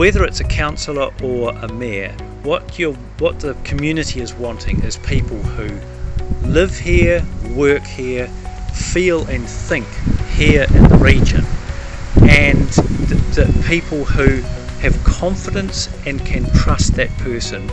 whether it's a councillor or a mayor, what you what the community is wanting is people who live here, work here, feel and think here in the region, and the, the people who have confidence and can trust that person.